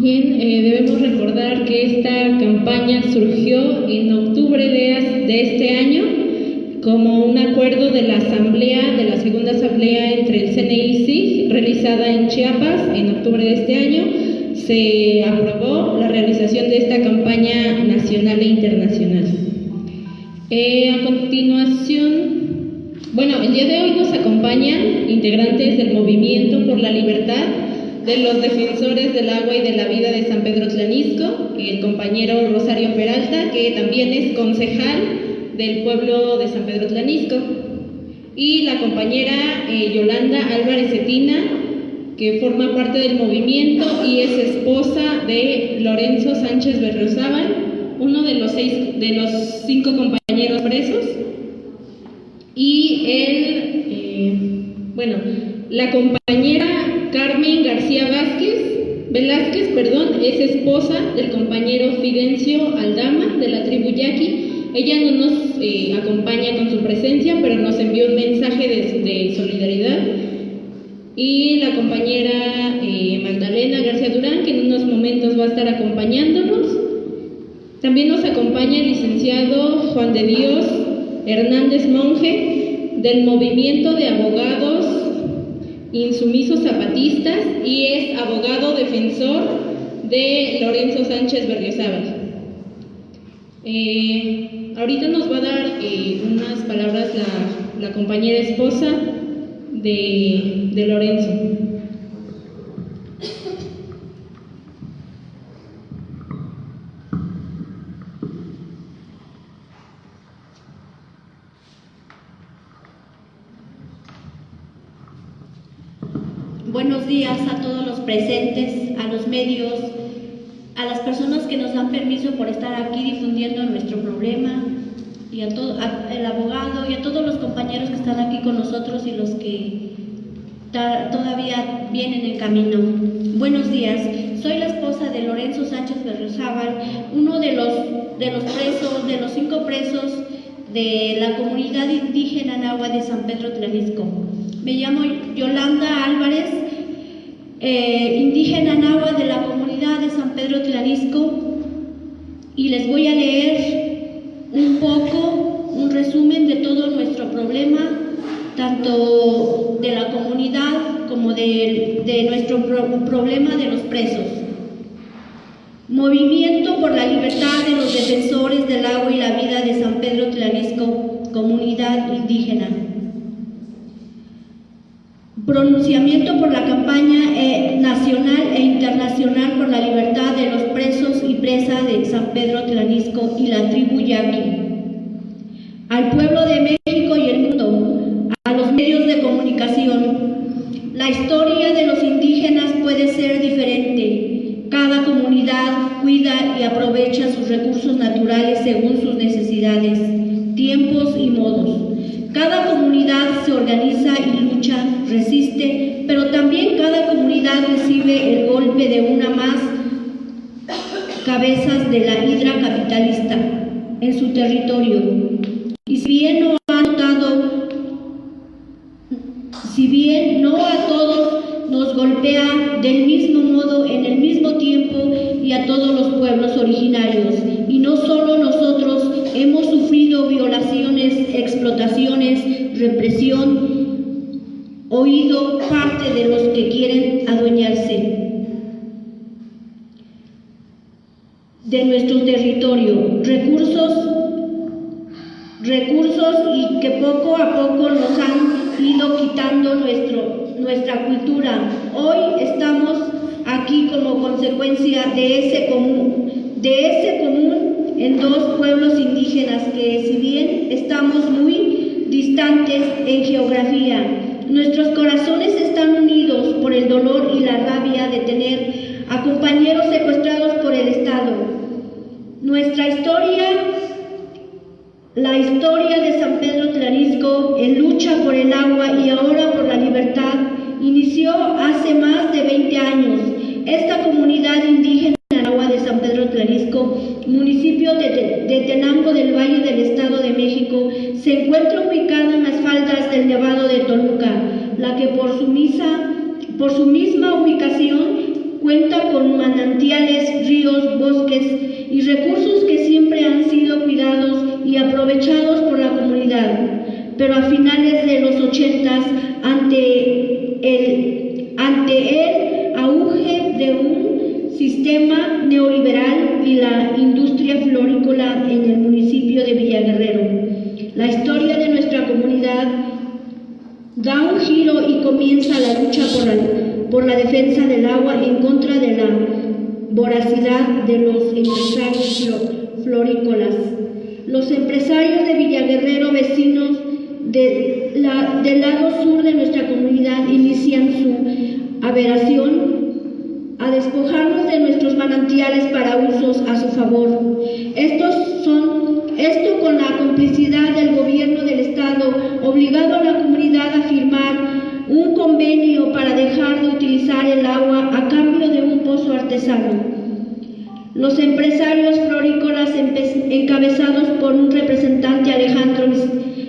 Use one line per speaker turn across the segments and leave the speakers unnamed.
Bien, eh, debemos recordar que esta campaña surgió en octubre de, de este año como un acuerdo de la asamblea, de la segunda asamblea entre el CNI SIG, realizada en Chiapas en octubre de este año, se aprobó la realización de esta campaña nacional e internacional. Eh, a continuación, bueno, el día de hoy nos acompañan integrantes del Movimiento por la Libertad de los defensores del agua y de la vida de San Pedro Tlanisco, el compañero Rosario Peralta, que también es concejal del pueblo de San Pedro Tlanisco, y la compañera eh, Yolanda Álvarez Cetina, que forma parte del movimiento y es esposa de Lorenzo Sánchez Berriozábal, uno de los, seis, de los cinco compañeros presos. Y él, eh, bueno, la compañera Carmen García Vázquez, Velázquez, perdón, es esposa del compañero Fidencio Aldama de la tribu Yaqui. Ella no nos eh, acompaña con su presencia, pero nos envió un mensaje de, solidaridad y la compañera eh, Magdalena García Durán, que en unos momentos va a estar acompañándonos. También nos acompaña el licenciado Juan de Dios Hernández Monje, del Movimiento de Abogados Insumisos Zapatistas y es abogado defensor de Lorenzo Sánchez Berriozábal. Eh, ahorita nos va a dar eh, unas palabras la, la compañera esposa de, de Lorenzo.
Buenos días a todos los presentes, a los medios, a las personas que nos dan permiso por estar aquí difundiendo nuestro problema y a todo a, el abogado y a todos los compañeros que están aquí con nosotros y los que todavía vienen en camino. Buenos días, soy la esposa de Lorenzo Sánchez Berriozábal, uno de los, de los presos, de los cinco presos de la comunidad indígena Nahua de San Pedro Tlanisco. Me llamo Yolanda Álvarez, eh, indígena Nahua de la comunidad de San Pedro Tlanisco, y les voy a leer un poco, un resumen de todo nuestro problema, tanto de la comunidad como de, de nuestro pro problema de los presos. Movimiento por la libertad de los defensores del agua y la vida de San Pedro Tlanisco, comunidad indígena. Pronunciamiento por la campaña eh, nacional e internacional por la libertad de los presos y presas de San Pedro Tlanisco y la tribu Yaqui. Al pueblo de México y el mundo, a los medios de comunicación, la historia de los indígenas puede ser diferente. Cada comunidad cuida y aprovecha sus recursos naturales según sus necesidades, tiempos y modos. Cada comunidad se organiza y lucha, resiste, pero también cada comunidad recibe el golpe de una más cabezas de la hidra capitalista en su territorio. Y si bien no ha notado, si bien no a todos nos golpea del mismo modo, en el mismo tiempo y a todos los pueblos originarios, y no solo nosotros hemos sufrido violaciones, explotaciones, represión, oído parte de los que quieren adueñarse de nuestro territorio, recursos, recursos y que poco a poco nos han ido quitando nuestro, nuestra cultura. Hoy estamos aquí como consecuencia de ese común, de ese común en dos pueblos indígenas que si bien estamos muy distantes en geografía, nuestros corazones están unidos por el dolor y la rabia de tener a compañeros secuestrados por el Estado. Nuestra historia, la historia de San Pedro Tlarisco en lucha por el agua y ahora por la libertad, inició hace más de 20 años. Esta comunidad indígena agua de San Pedro Tlarisco, municipio de, de Tenango del Valle del Estado de México, se encuentra ubicada en las faldas del Nevado de Toluca, la que por su, misma ubicación cuenta con manantiales, ríos, bosques y recursos que siempre han sido cuidados y aprovechados por la comunidad. Pero a finales de los ochentas, ante el, ante el auge de un sistema neoliberal y la industria florícola en el municipio de Villaguerrero, la historia de nuestra comunidad da un giro y comienza la lucha por la, por la defensa del agua en contra de la voracidad de los empresarios florícolas. Los de Villaguerrero, vecinos de la, del lado sur de nuestra comunidad, inician su aberración a despojarnos de nuestros manantiales para usos a su favor. Esto con la complicidad del gobierno del Estado, obligado a la comunidad a firmar un convenio para dejar de utilizar el agua a cambio de un pozo artesano. Los empresarios florícolas encabezados por un representante Alejandro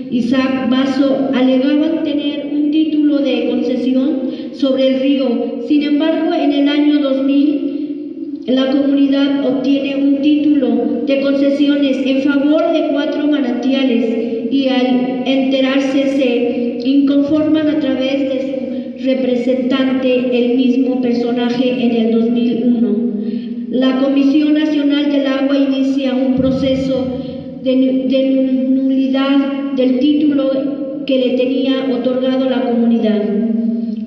Isaac Basso alegaban tener un título de concesión sobre el río. Sin embargo, en el año 2000, la comunidad obtiene un título de concesiones en favor de cuatro manantiales y al enterarse se inconforman a través de su representante, el mismo personaje en el 2001. La Comisión Nacional del Agua inicia un proceso de, nulidad del título que le tenía otorgado la comunidad.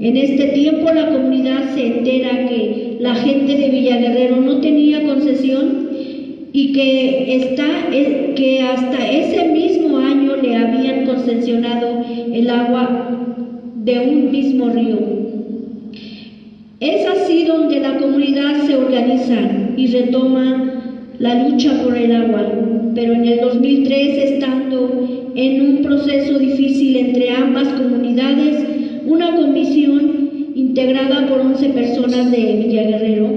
En este tiempo la comunidad se entera que la gente de Villaguerrero no tenía concesión y que, que hasta ese mismo año le habían concesionado el agua de un mismo río. Es así donde la comunidad se organiza y retoma la lucha por el agua, pero en el 2003, estando en un proceso difícil entre ambas comunidades, una comisión integrada por 11 personas de Villaguerrero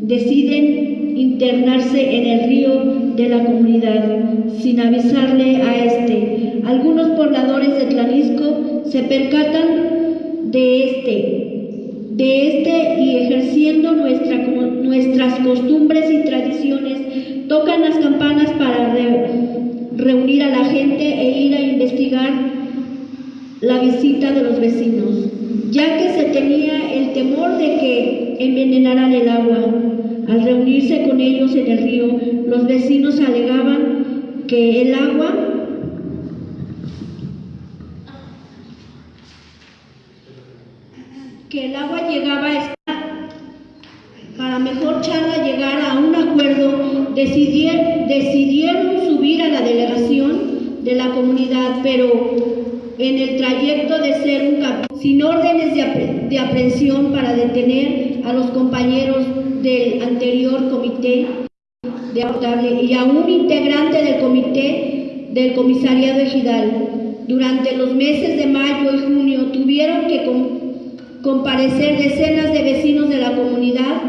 deciden internarse en el río de la comunidad sin avisarle a este. Algunos pobladores de Tlanisco se percatan de este, de este y ejerciendo nuestra, nuestras costumbres y tradiciones, tocan las campanas para reunir a la gente e ir a investigar la visita de los vecinos, ya que se tenía el temor de que envenenaran el agua. Al reunirse con ellos en el río, los vecinos alegaban que el agua que el agua llegaba a estar para mejor charla llegar a un acuerdo decidieron, decidieron subir a la delegación de la comunidad, pero en el trayecto de ser un capítulo, sin órdenes de, de aprehensión para detener a los compañeros del anterior comité de y a un integrante del comité del comisariado ejidal. Durante los meses de mayo y junio tuvieron que comparecer decenas de vecinos de la comunidad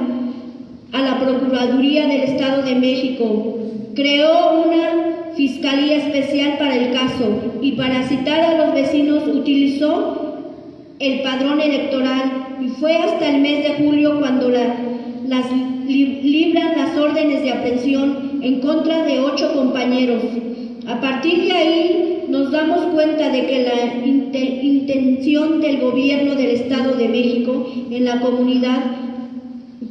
a la Procuraduría del Estado de México. Creó una Fiscalía Especial para el caso y para citar a los vecinos utilizó el padrón electoral y fue hasta el mes de julio cuando las libran las órdenes de aprehensión en contra de ocho compañeros. A partir de ahí nos damos cuenta de que la intención del gobierno del Estado de México en la comunidad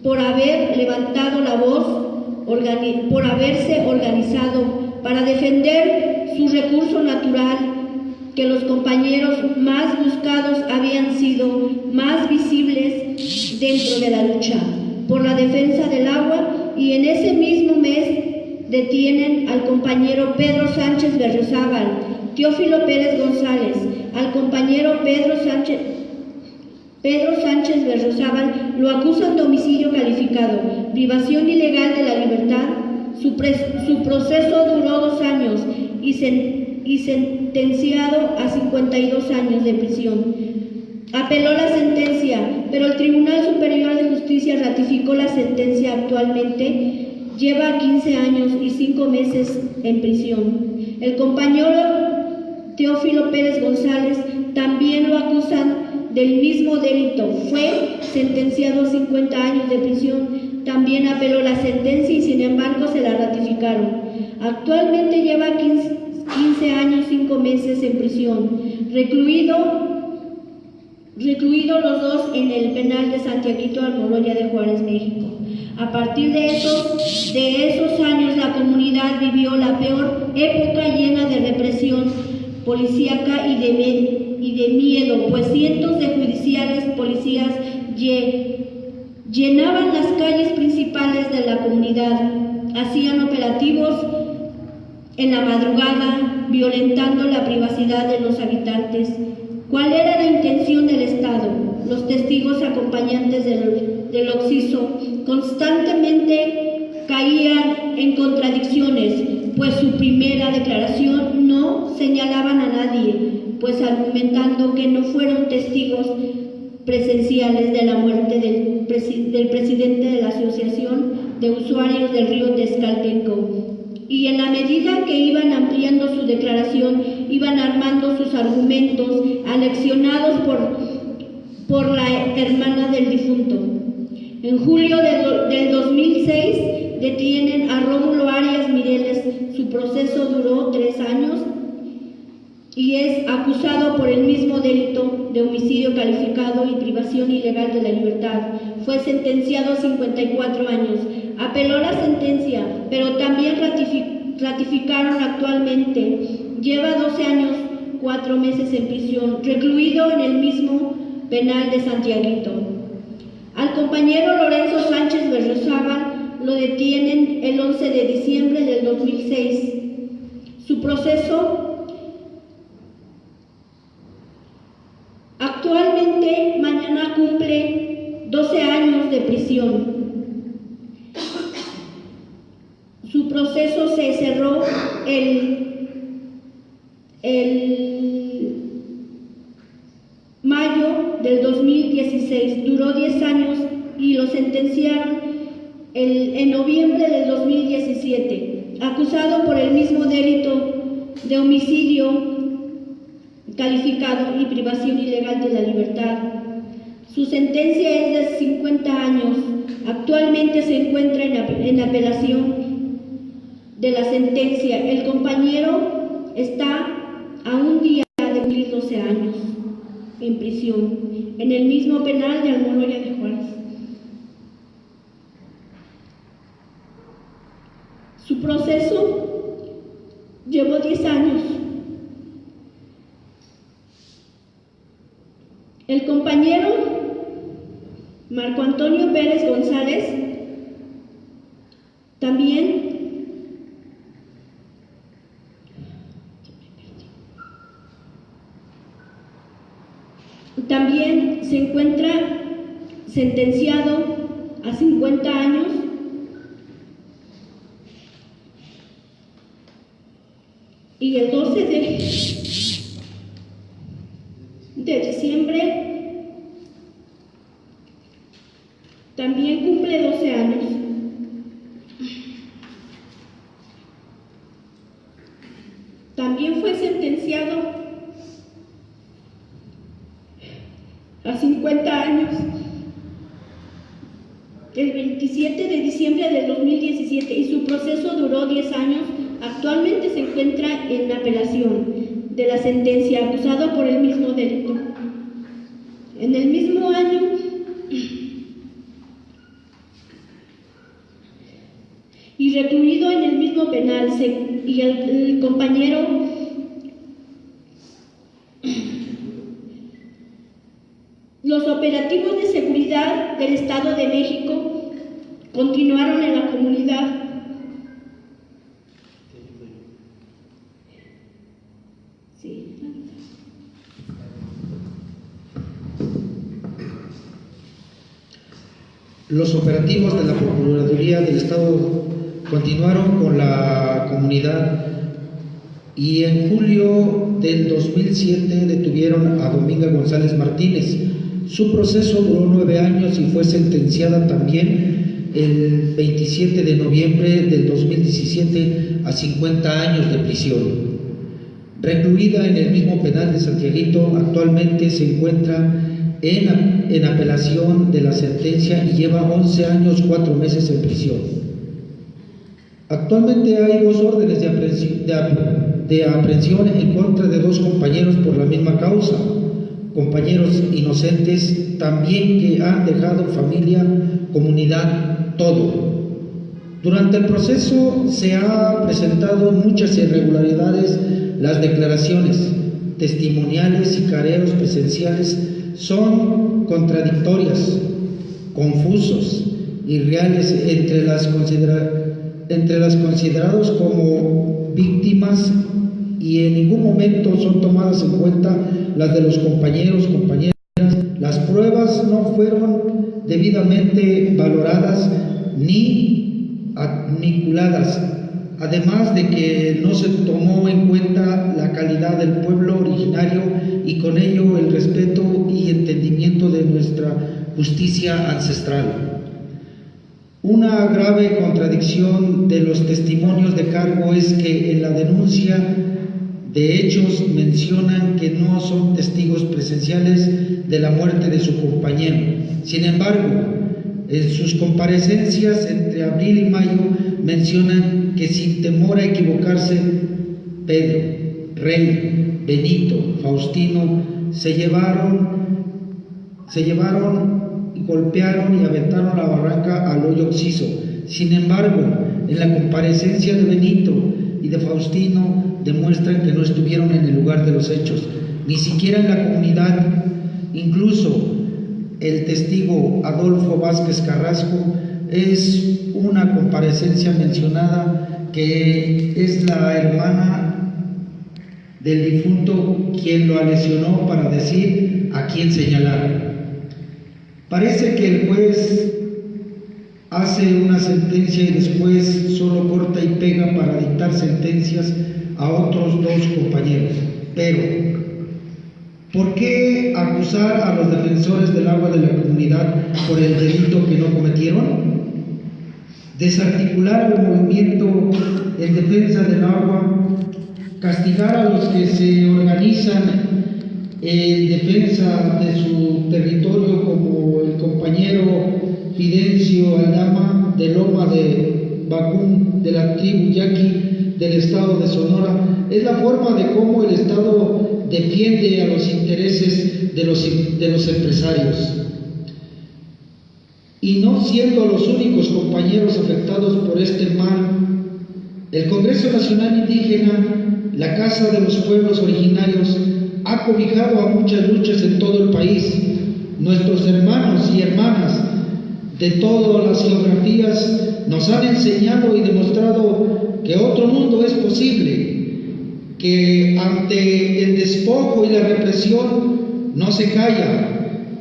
por haber levantado la voz, por haberse organizado para defender su recurso natural, que los compañeros más buscados habían sido más visibles dentro de la lucha por la defensa del agua y en ese mismo mes detienen al compañero Pedro Sánchez Berriozábal, Teófilo Pérez González, al compañero Pedro Sánchez Pedro Sánchez Berriozábal lo acusan de homicidio calificado, privación ilegal de la libertad, su, proceso duró dos años y, sentenciado a 52 años de prisión. Apeló la sentencia, pero el Tribunal Superior de Justicia ratificó la sentencia actualmente. Lleva 15 años y 5 meses en prisión. El compañero Teófilo Pérez González también lo acusan del mismo delito. Fue sentenciado a 50 años de prisión. También apeló la sentencia y sin embargo se la ratificaron. Actualmente lleva 15, años, 5 meses en prisión, recluido los dos en el penal de Santiaguito Almoloya de Juárez, México. A partir de esos, de esos años la comunidad vivió la peor época llena de represión policíaca y de, y de miedo, pues cientos de judiciales policías llenaban las calles principales de la comunidad, hacían operativos en la madrugada, violentando la privacidad de los habitantes. ¿Cuál era la intención del Estado? Los testigos acompañantes del, del Oxiso constantemente caían en contradicciones, pues su primera declaración no señalaban a nadie, pues argumentando que no fueron testigos presenciales de la muerte del, presidente de la Asociación de Usuarios del Río Texcaltenco y en la medida que iban ampliando su declaración, iban armando sus argumentos, aleccionados por, por la hermana del difunto. En julio del 2006 detienen a Rómulo Arias Mireles. Su proceso duró tres años y es acusado por el mismo delito de homicidio calificado y privación ilegal de la libertad. Fue sentenciado a 54 años. Apeló la sentencia, pero también ratificaron actualmente. Lleva 12 años, 4 meses en prisión, recluido en el mismo penal de Santiaguito. Al compañero Lorenzo Sánchez Berrozábal lo detienen el 11 de diciembre del 2006. Su proceso actualmente mañana cumple 12 años de prisión. Su proceso se cerró el, el mayo del 2016, duró 10 años y lo sentenciaron en noviembre del 2017, acusado por el mismo delito de homicidio calificado y privación ilegal de la libertad. Su sentencia es de 50 años. Actualmente se encuentra en, apelación de la sentencia. El compañero está a un día de cumplir 12 años en prisión, en el mismo penal de Almoloya de Juárez. Su proceso llevó 10 años. El compañero Marco Antonio Pérez González también también se encuentra sentenciado a 50 años y el 12 de, de diciembre también cumple 12 años. También fue sentenciado a 50 años el 27 de diciembre del 2017 y su proceso duró 10 años Actualmente se encuentra en apelación de la sentencia acusado por el mismo delito. En el mismo año y recluido en el mismo penal y el compañero los operativos de seguridad del Estado de México continuaron en la comunidad
Los operativos de la Procuraduría del Estado continuaron con la comunidad y en julio del 2007 detuvieron a Dominga González Martínez. Su proceso duró nueve años y fue sentenciada también el 27 de noviembre del 2017 a 50 años de prisión. Recluida en el mismo penal de Santiaguito, actualmente se encuentra en, en apelación de la sentencia y lleva 11 años, 4 meses en prisión. Actualmente hay dos órdenes de aprehensión, de, de aprehensión en contra de dos compañeros por la misma causa, compañeros inocentes también que han dejado familia, comunidad, todo. Durante el proceso se ha presentado muchas irregularidades, las declaraciones testimoniales y careos presenciales son contradictorias, confusos, irreales entre las, entre las considerados como víctimas y en ningún momento son tomadas en cuenta las de los compañeros, compañeras. Las pruebas no fueron debidamente valoradas ni admiculadas, además de que no se tomó en cuenta la calidad del pueblo originario y con ello el respeto y entendimiento de nuestra justicia ancestral. Una grave contradicción de los testimonios de cargo es que en la denuncia de hechos mencionan que no son testigos presenciales de la muerte de su compañero. Sin embargo, en sus comparecencias entre abril y mayo mencionan que sin temor a equivocarse, Pedro, Rey, Benito, Faustino se llevaron, se llevaron y golpearon y aventaron la barranca al hoyo oxiso. Sin embargo, en la comparecencia de Benito y de Faustino demuestran que no estuvieron en el lugar de los hechos, ni siquiera en la comunidad. Incluso el testigo Adolfo Vázquez Carrasco es una comparecencia mencionada que es la hermana del difunto quien lo lesionó para decir a quién señalar. Parece que el juez hace una sentencia y después solo corta y pega para dictar sentencias a otros dos compañeros. Pero, ¿por qué acusar a los defensores del agua de la comunidad por el delito que no cometieron? Desarticular el movimiento en defensa del agua, castigar a los que se organizan en defensa de su territorio como el compañero Fidencio Aldama de Loma de Bacún de la tribu Yaqui del Estado de Sonora, es la forma de cómo el Estado defiende a los intereses de los, de los empresarios. Y no siendo los únicos compañeros afectados por este mal, el Congreso Nacional Indígena, la Casa de los Pueblos Originarios, ha cobijado a muchas luchas en todo el país. Nuestros hermanos y hermanas de todas las geografías nos han enseñado y demostrado que otro mundo es posible, que ante el despojo y la represión no se calla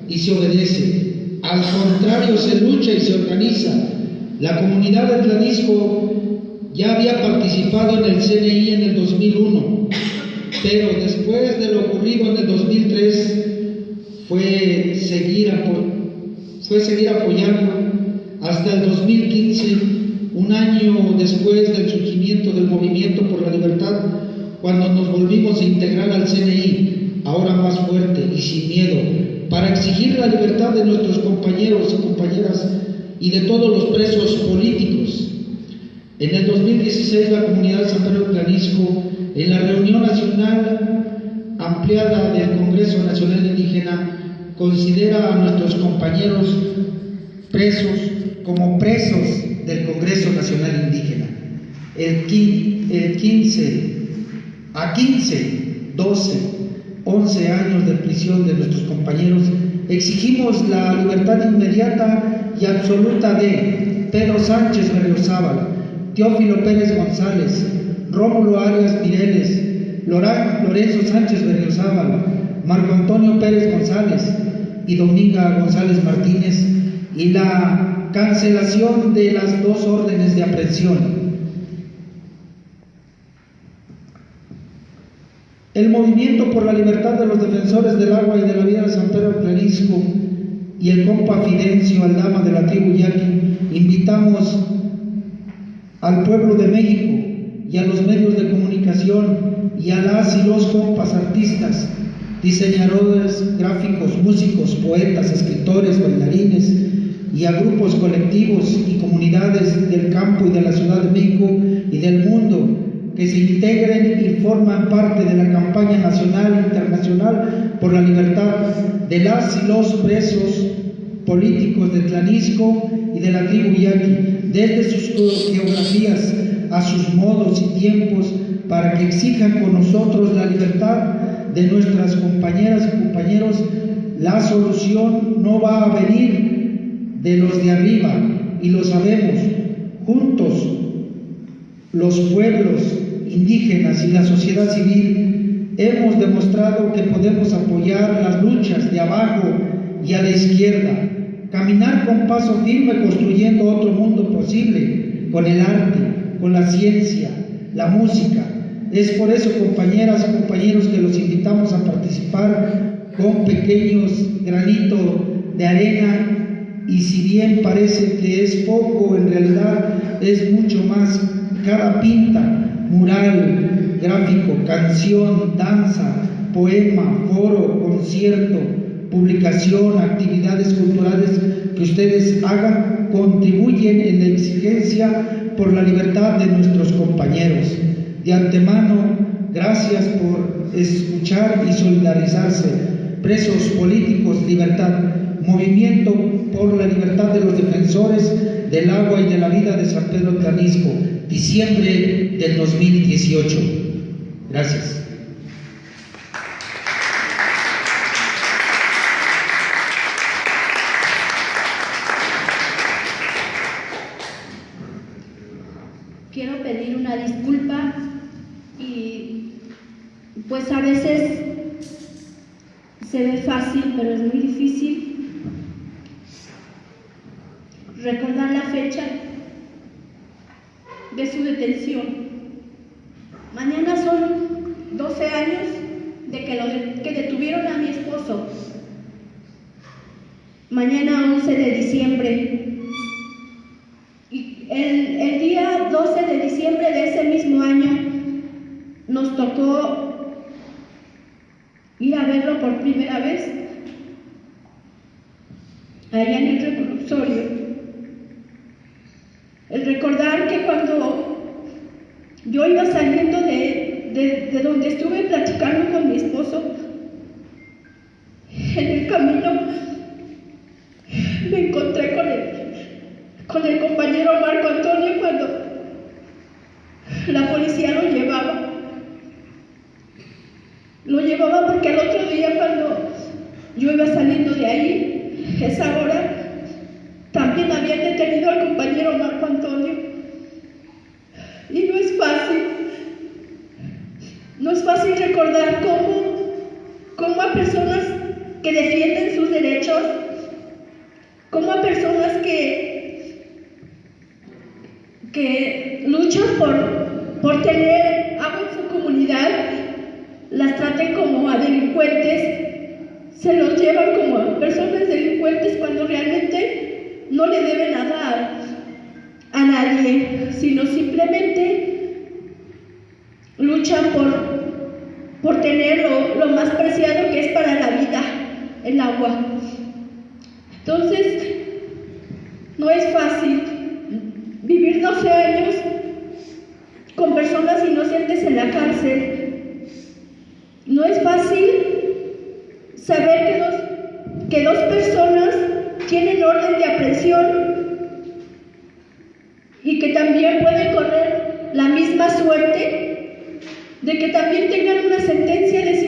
y se obedece, al contrario se lucha y se organiza. La comunidad de Tlanisco ya había participado en el CNI en el 2001, pero después de lo ocurrido en el 2003 fue seguir, fue apoyando hasta el 2015 un año después del surgimiento del movimiento por la libertad, cuando nos volvimos a integrar al CNI, ahora más fuerte y sin miedo, para exigir la libertad de nuestros compañeros y compañeras y de todos los presos políticos. En el 2016 la comunidad San Pedro Clarisco, en la reunión nacional ampliada del Congreso Nacional Indígena, considera a nuestros compañeros presos como presos del Congreso Nacional Indígena. El, 15, a 15, 12, 11 años de prisión de nuestros compañeros, exigimos la libertad inmediata y absoluta de Pedro Sánchez Berriozábal, Teófilo Pérez González, Rómulo Arias Mireles, Lorenzo Sánchez Berriozábal, Marco Antonio Pérez González y Dominga González Martínez y la cancelación de las dos órdenes de aprehensión. El movimiento por la libertad de los defensores del agua y de la vida de San Pedro Clarisco y el compa Fidencio Aldama de la tribu Yaqui invitamos al pueblo de México y a los medios de comunicación y a las y los compas artistas diseñadores gráficos, músicos, poetas, escritores, bailarines y a grupos colectivos y comunidades del campo y de la Ciudad de México y del mundo que se integren y forman parte de la campaña nacional e internacional por la libertad de las y los presos políticos de Tlanisco y de la tribu Yaqui, desde sus geografías a sus modos y tiempos, para que exijan con nosotros la libertad de nuestras compañeras y compañeros. La solución no va a venir de los de arriba, y lo sabemos. Juntos, los pueblos indígenas y la sociedad civil hemos demostrado que podemos apoyar las luchas de abajo y a la izquierda, caminar con paso firme construyendo otro mundo posible con el arte, con la ciencia, la música. Es por eso, compañeras compañeros, que los invitamos a participar con pequeños granitos de arena y si bien parece que es poco, en realidad es mucho más. Cada pinta, mural, gráfico, canción, danza, poema, foro, concierto, publicación, actividades culturales que ustedes hagan contribuyen en la exigencia por la libertad de nuestros compañeros. De antemano, gracias por escuchar y solidarizarse. Presos políticos, libertad. Movimiento por la libertad de los defensores del agua y de la vida de San Pedro Tlanisco, diciembre del 2018. Gracias.
quiero pedir una disculpa y pues a veces se ve pero es muy difícil recordar la fecha de su detención. Mañana son 12 años de que, lo que detuvieron a mi esposo. Mañana 11 de diciembre y el, el día 12 de diciembre de ese mismo año nos tocó ir a verlo por primera vez allá en el reclusorio. El recordar que cuando yo iba saliendo de, de- de donde estuve platicando con mi esposo, en el camino me encontré con él con el compañero Marco Antonio cuando la policía lo llevaba. Lo llevaba porque el otro día cuando yo iba saliendo de ahí, esa hora, también habían detenido al compañero Marco Antonio. Y no es fácil, no es fácil recordar cómo, cómo a personas que defienden sus derechos, cómo a personas que que luchan por, por tener agua en su comunidad, las traten como a delincuentes, se los llevan como a personas delincuentes cuando realmente no le deben nada a, a nadie, sino simplemente luchan por, por tener lo, lo más preciado que es para la vida, el agua. Entonces, no es fácil vivir 12 años con personas inocentes en la cárcel. No es fácil saber que dos, que dos personas tienen orden de aprehensión y que también pueden correr la misma suerte de que también tengan una sentencia de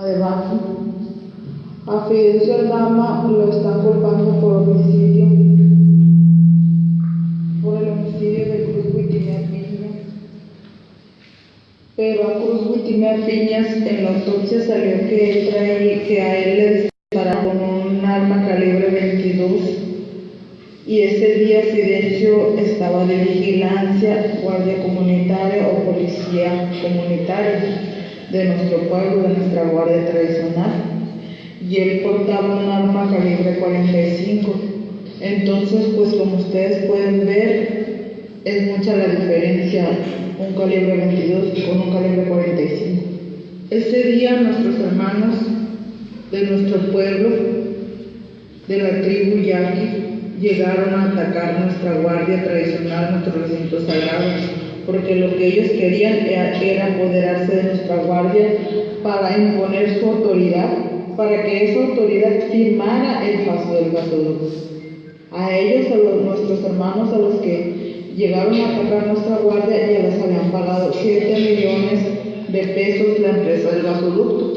Además, a Fidencio Dama lo están culpando por homicidio, por el homicidio de Cruz Huitimea Piñas. Pero a Cruz Huitimea Piñas en la autopsia salió que, trae, que a él le dispararon con un arma calibre 22 y ese día Fidencio estaba de vigilancia, guardia comunitaria o policía comunitaria de nuestro pueblo, de nuestra guardia tradicional, y él portaba un arma calibre 45. Entonces, pues como ustedes pueden ver, es mucha la diferencia un calibre 22 con un calibre 45. Ese día nuestros hermanos de nuestro pueblo, de la tribu Yaqui, llegaron a atacar nuestra guardia tradicional, nuestros recintos sagrados porque lo que ellos querían era, apoderarse de nuestra guardia para imponer su autoridad, para que esa autoridad firmara el paso del gasoducto. A ellos, a nuestros hermanos, a los que llegaron a atacar nuestra guardia, ya les habían pagado 7 millones de pesos la empresa del gasoducto.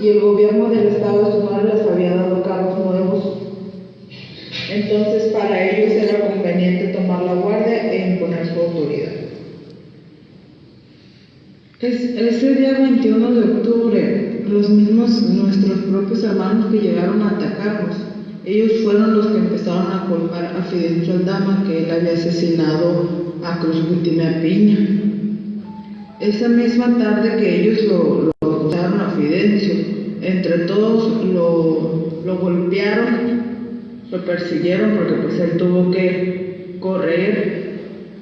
Y el gobierno del estado de Sonora les había dado carros nuevos. Entonces, para ellos era conveniente tomar la guardia e imponer su autoridad. Es, ese día 21 de octubre, los mismos, nuestros propios hermanos que llegaron a atacarnos, ellos fueron los que empezaron a culpar a Fidencio Aldama que él había asesinado a Cruz Gutimea Piña. Esa misma tarde que ellos lo, lo a Fidencio, entre todos lo, lo golpearon, lo persiguieron porque pues él tuvo que correr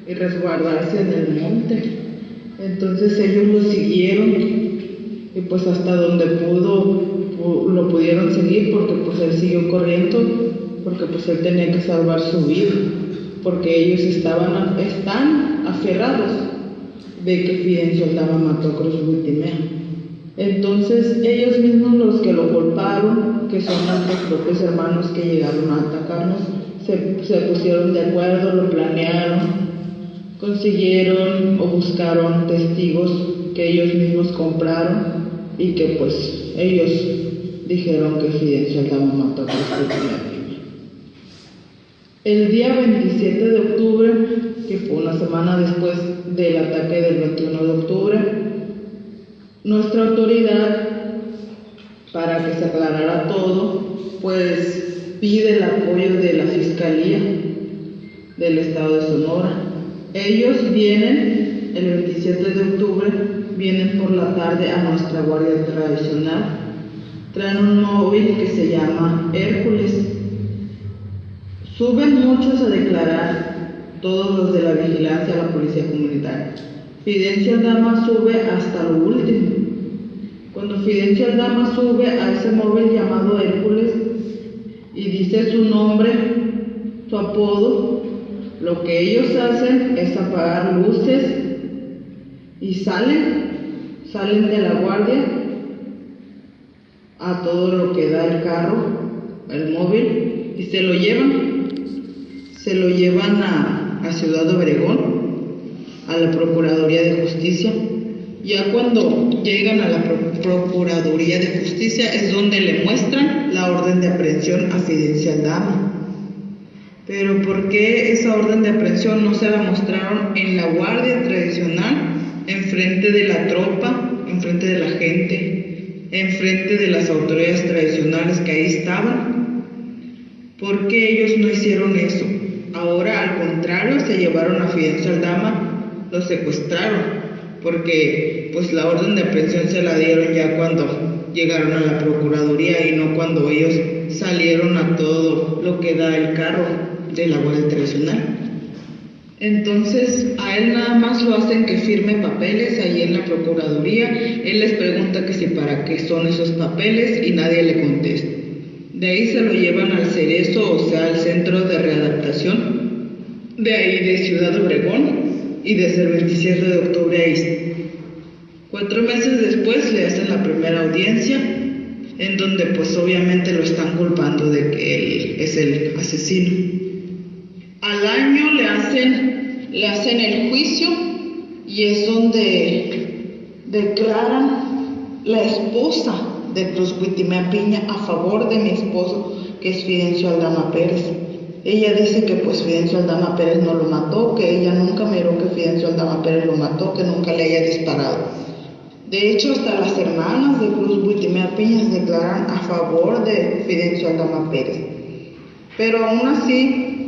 y resguardarse en el monte. Entonces ellos lo siguieron y pues hasta donde pudo lo pudieron seguir porque pues él siguió corriendo porque pues él tenía que salvar su vida porque ellos estaban están aferrados de que Fidencio Aldama mató a Cruz Ultimea. Entonces ellos mismos los que lo golpearon, que son nuestros propios hermanos que llegaron a atacarnos, se pusieron de acuerdo, lo planearon consiguieron o buscaron testigos que ellos mismos compraron y que pues ellos dijeron que Fidencio Aldama mató a Cristo El día 27 de octubre, que fue una semana después del ataque del 21 de octubre, nuestra autoridad, para que se aclarara todo, pues pide el apoyo de la Fiscalía del Estado de Sonora ellos vienen el 27 de octubre, vienen por la tarde a nuestra guardia tradicional. Traen un móvil que se llama Hércules. Suben muchos a declarar, todos los de la vigilancia a la policía comunitaria. Fidencia Dama sube hasta lo último. Cuando Fidencia Dama sube a ese móvil llamado Hércules y dice su nombre, su apodo, lo que ellos hacen es apagar luces y salen, salen de la guardia a todo lo que da el carro, el móvil, y se lo llevan, se lo llevan a, a Ciudad Obregón, a la Procuraduría de Justicia. Ya cuando llegan a la Procuraduría de Justicia es donde le muestran la orden de aprehensión a Fidencia Dama Pero ¿por qué esa orden de aprehensión no se la mostraron en la guardia tradicional, enfrente de la tropa, enfrente de la gente, enfrente de las autoridades tradicionales que ahí estaban? ¿Por qué ellos no hicieron eso? Ahora, al contrario, se llevaron a Fidencio Aldama, lo secuestraron, porque pues la orden de aprehensión se la dieron ya cuando llegaron a la Procuraduría y no cuando ellos salieron a todo lo que da el carro de la Guardia Tradicional. Entonces, a él nada más lo hacen que firme papeles ahí en la Procuraduría. Él les pregunta que si para qué son esos papeles y nadie le contesta. De ahí se lo llevan al Cerezo, o sea, al Centro de Readaptación, de ahí de Ciudad Obregón y desde el 27 de octubre ahí. Cuatro meses después le hacen la primera audiencia, en donde pues obviamente lo están culpando de que él es el asesino. Hacen, le hacen el juicio y es donde declaran la esposa de Cruz Huitimea Piña a favor de mi esposo, que es Fidencio Aldama Pérez. Ella dice que pues Fidencio Aldama Pérez no lo mató, que ella nunca miró que Fidencio Aldama Pérez lo mató, que nunca le haya disparado. De hecho, hasta las hermanas de Cruz Huitimea Piña declaran a favor de Fidencio Aldama Pérez. Pero aún así,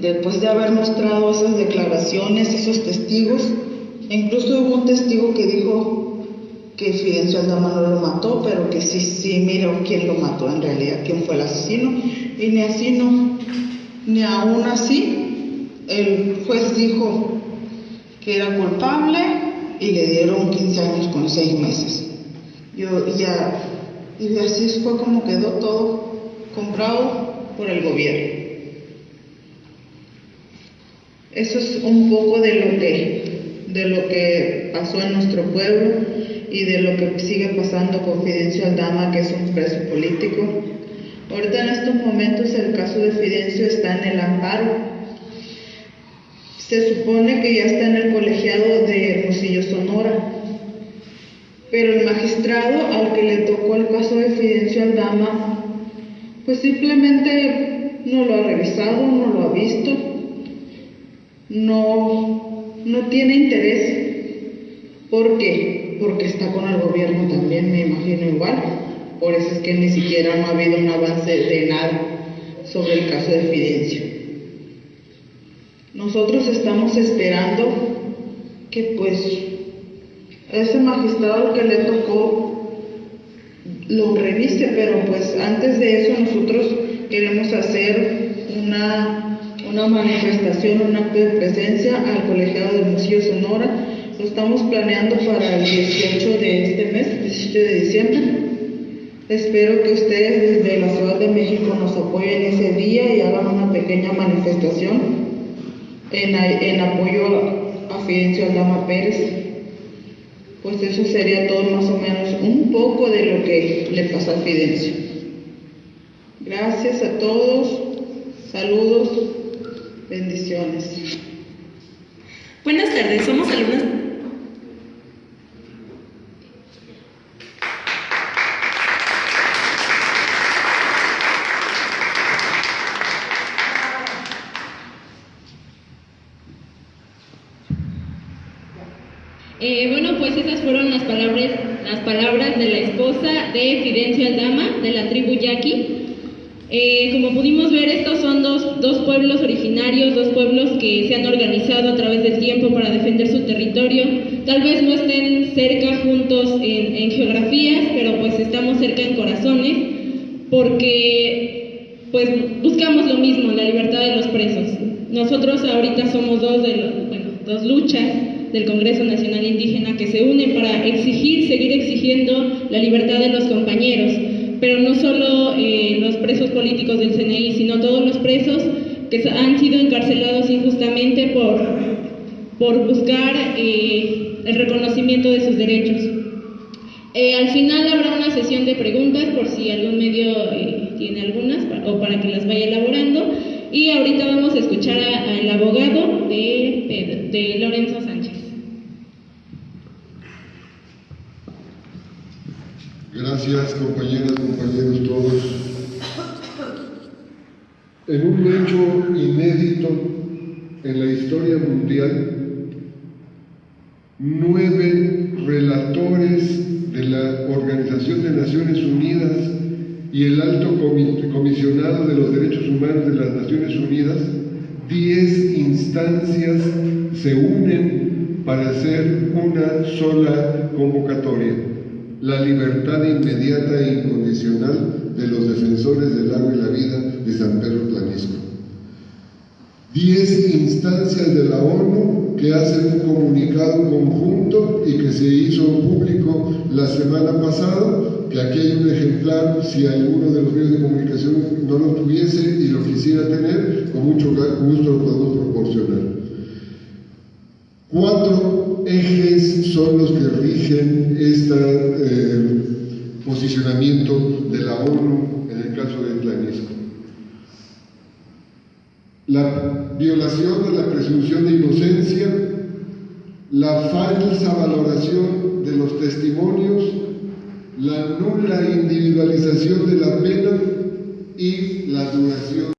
después de haber mostrado esas declaraciones, esos testigos, incluso hubo un testigo que dijo que Fidencio Aldama no lo mató, pero que sí, sí, mira quién lo mató en realidad, quién fue el asesino, y ni así no, ni aún así, el juez dijo que era culpable y le dieron 15 años con 6 meses. Ya, y así fue como quedó todo comprado por el gobierno. Eso es un poco de lo que de lo que pasó en nuestro pueblo y de lo que sigue pasando con Fidencio Aldama, que es un preso político. Ahorita en estos momentos el caso de Fidencio está en el amparo. Se supone que ya está en el colegiado de Hermosillo Sonora, pero el magistrado al que le tocó el caso de Fidencio Aldama, pues simplemente no lo ha revisado, no lo ha visto no, no tiene interés. ¿Por qué? Porque está con el gobierno también, me imagino igual. Por eso es que ni siquiera no ha habido un avance de nada sobre el caso de Fidencio. Nosotros estamos esperando que pues ese magistrado que le tocó lo revise, pero pues antes de eso nosotros queremos hacer una una manifestación, un acto de presencia al colegiado de Museo Sonora. Lo estamos planeando para el 18 de este mes, 17 de diciembre. Espero que ustedes desde la Ciudad de México nos apoyen ese día y hagan una pequeña manifestación en, apoyo a Fidencio Aldama Pérez. Pues eso sería todo más o menos un poco de lo que le pasa a Fidencio. Gracias a todos. Saludos. Bendiciones.
Buenas tardes, somos alumnas.
Eh, bueno, pues esas fueron las palabras, las palabras de la esposa de Fidencio Aldama, de la tribu Yaqui. Eh, como pudimos ver, estos son dos, dos, pueblos originarios, dos pueblos que se han organizado a través del tiempo para defender su territorio. Tal vez no estén cerca juntos en, en geografías, pero pues estamos cerca en corazones, porque pues buscamos lo mismo, la libertad de los presos. Nosotros ahorita somos dos, de los, bueno, dos luchas del Congreso Nacional Indígena que se unen para exigir, seguir exigiendo la libertad de los compañeros pero no solo eh, los presos políticos del CNI, sino todos los presos que han sido encarcelados injustamente por, por buscar eh, el reconocimiento de sus derechos. Eh, al final habrá una sesión de preguntas por si algún medio tiene algunas o para que las vaya elaborando. Y ahorita vamos a escuchar al abogado de, de Lorenzo Sánchez.
Gracias compañeras, compañeros todos. en un hecho inédito en la historia mundial, nueve relatores de la Organización de Naciones Unidas y el alto comisionado de los derechos humanos de las Naciones Unidas, diez instancias se unen para hacer una sola convocatoria, la libertad inmediata e incondicional de los defensores del agua y la vida de San Pedro Tlanisco. Diez instancias de la ONU que hacen un comunicado conjunto y que se hizo público la semana pasada, que aquí hay un ejemplar, si alguno de los medios de comunicación no lo tuviese y lo quisiera tener, con mucho gusto lo podemos proporcionar. Cuatro ejes son los que rigen este posicionamiento de la ONU en el caso de Tlanisco. La violación de la presunción de inocencia, la falsa valoración de los testimonios, la nula individualización de la pena y